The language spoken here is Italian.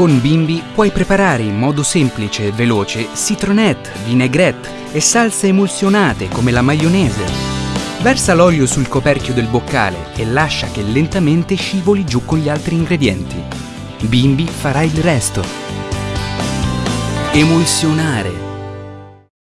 Con Bimbi puoi preparare in modo semplice e veloce citronette, vinaigrette e salse emulsionate come la maionese. Versa l'olio sul coperchio del boccale e lascia che lentamente scivoli giù con gli altri ingredienti. Bimbi farà il resto. Emulsionare